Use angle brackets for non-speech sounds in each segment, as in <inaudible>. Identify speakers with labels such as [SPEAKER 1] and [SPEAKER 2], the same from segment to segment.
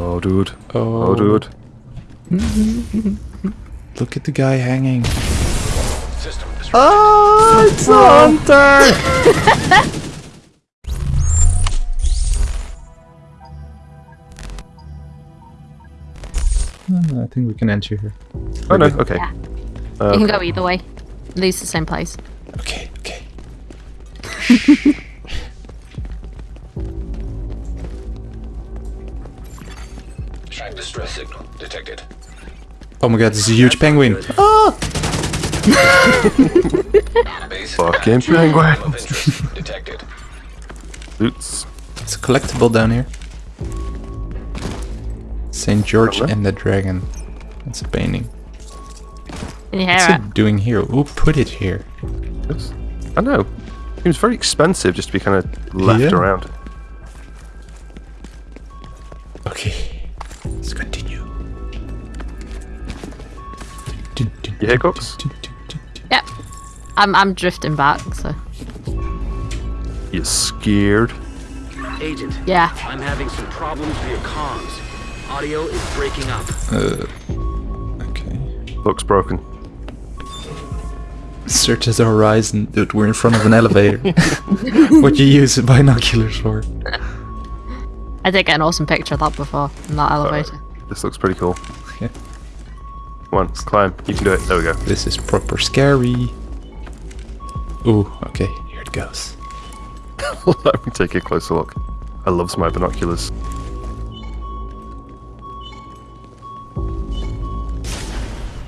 [SPEAKER 1] Oh, dude.
[SPEAKER 2] Oh.
[SPEAKER 1] Oh, dude. <laughs>
[SPEAKER 2] Look at the guy hanging.
[SPEAKER 3] System.
[SPEAKER 2] Oh, it's Hunter! <laughs> I think we can enter here.
[SPEAKER 1] Oh, no. Okay.
[SPEAKER 4] Yeah.
[SPEAKER 1] Uh,
[SPEAKER 4] you can go either way. Leads to the same place.
[SPEAKER 2] Okay, okay. <laughs>
[SPEAKER 3] Track distress signal detected.
[SPEAKER 2] Oh my god, this is a huge penguin. Ah!
[SPEAKER 3] Base
[SPEAKER 1] Fucking penguin.
[SPEAKER 3] detected.
[SPEAKER 1] Oops.
[SPEAKER 2] It's a collectible down here. St. George
[SPEAKER 1] Hello?
[SPEAKER 2] and the Dragon. That's a painting.
[SPEAKER 4] Can you hear
[SPEAKER 2] What's
[SPEAKER 4] it?
[SPEAKER 2] it doing here? Who put it here?
[SPEAKER 1] Yes. I know. Seems very expensive just to be kind of left
[SPEAKER 2] Yeah.
[SPEAKER 1] around. You hear cooks?
[SPEAKER 4] Yep. I'm I'm drifting back, so
[SPEAKER 1] You scared?
[SPEAKER 5] Agent,
[SPEAKER 4] yeah.
[SPEAKER 5] I'm having some problems with your comms. Audio is breaking up.
[SPEAKER 2] Uh, okay.
[SPEAKER 1] Looks broken.
[SPEAKER 2] Search the horizon. Dude, we're in front of an elevator. <laughs> what you use binoculars for?
[SPEAKER 4] I did get an awesome picture of that before in that elevator.
[SPEAKER 1] This looks pretty cool.
[SPEAKER 2] Yeah.
[SPEAKER 1] Come on, climb. You can do it. There we go.
[SPEAKER 2] This is proper scary. Ooh, okay, here it goes. <laughs>
[SPEAKER 1] Let me take a closer look. I love my binoculars.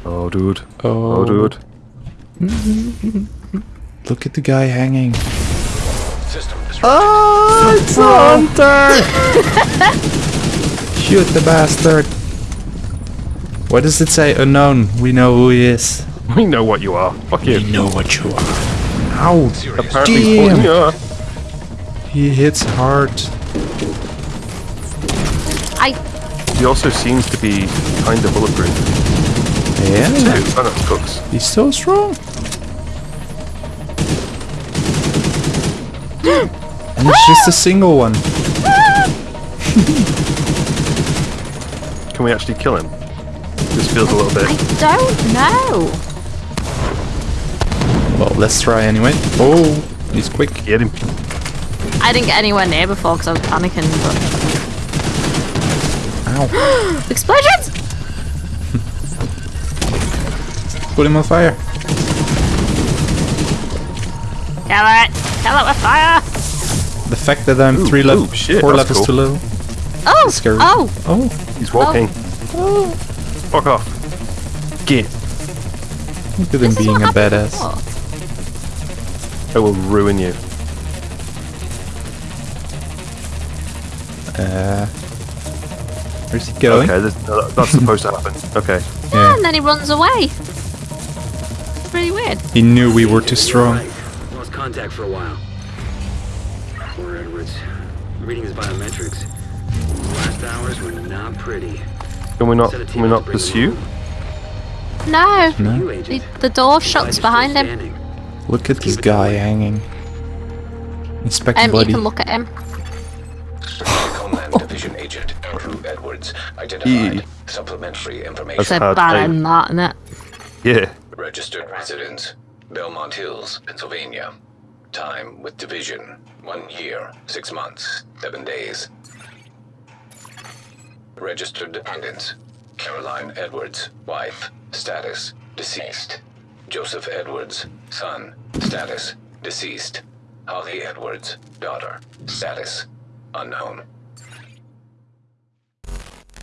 [SPEAKER 1] Oh, dude.
[SPEAKER 2] Oh,
[SPEAKER 1] Oh, dude. <laughs>
[SPEAKER 2] Look at the guy hanging.
[SPEAKER 3] System disrupted.
[SPEAKER 2] Oh, ah, it's Hunter! <laughs> Shoot the bastard. What does it say? Unknown. We know who he is. <laughs>
[SPEAKER 1] We know what you are. Fuck you.
[SPEAKER 2] We know what you are. Ow!
[SPEAKER 1] Apparently,
[SPEAKER 2] Damn.
[SPEAKER 1] pulling.
[SPEAKER 2] He hits hard.
[SPEAKER 4] I
[SPEAKER 1] He also seems to be kind of bulletproof.
[SPEAKER 2] Yeah.
[SPEAKER 1] Two. Oh, no, cooks.
[SPEAKER 2] He's so strong. <gasps> and it's just a single one. <gasps> <laughs>
[SPEAKER 1] Can we actually kill him? This feels a little bit.
[SPEAKER 4] I don't know.
[SPEAKER 2] Well, let's try anyway. Oh, he's quick.
[SPEAKER 1] Get him.
[SPEAKER 4] I didn't get anywhere near before because I was panicking. But
[SPEAKER 2] Ow. <gasps>
[SPEAKER 4] explosions! <laughs>
[SPEAKER 2] Put him on fire.
[SPEAKER 4] Kill it! Kill it with fire!
[SPEAKER 2] The fact that I'm
[SPEAKER 1] Ooh,
[SPEAKER 2] three
[SPEAKER 1] ooh,
[SPEAKER 2] levels, four
[SPEAKER 1] that's
[SPEAKER 2] levels too low.
[SPEAKER 4] Oh!
[SPEAKER 2] Scary.
[SPEAKER 4] Oh!
[SPEAKER 2] Oh,
[SPEAKER 1] He's walking.
[SPEAKER 2] Oh. oh.
[SPEAKER 1] Fuck off. Get.
[SPEAKER 2] look at him being a badass.
[SPEAKER 4] before.
[SPEAKER 1] I will ruin you.
[SPEAKER 2] Uh, where's he going?
[SPEAKER 1] Okay, this, no, that's supposed to happen. Okay.
[SPEAKER 2] Yeah.
[SPEAKER 4] And then he runs away. It's really weird.
[SPEAKER 2] He knew we were too strong.
[SPEAKER 5] Right. Lost contact for a while. Poor Edwards. Reading his biometrics. Last hours were not pretty.
[SPEAKER 1] Can we not? Can we not pursue?
[SPEAKER 4] No!
[SPEAKER 2] No.
[SPEAKER 4] The, the door shuts behind him.
[SPEAKER 2] Look at this guy hanging. Inspect
[SPEAKER 4] Um, you can look at him.
[SPEAKER 3] Homeland Division Agent Andrew Edwards identified supplementary information.
[SPEAKER 4] It's a
[SPEAKER 1] had
[SPEAKER 4] bad
[SPEAKER 1] a-
[SPEAKER 4] than that, isn't it?
[SPEAKER 1] Yeah.
[SPEAKER 3] Registered residence, Belmont Hills, Pennsylvania. Time with division, one year, six months, seven days. Registered dependents, Caroline Edwards, wife, status, deceased. Joseph Edwards, son, status, deceased. Holly Edwards, daughter, status, unknown.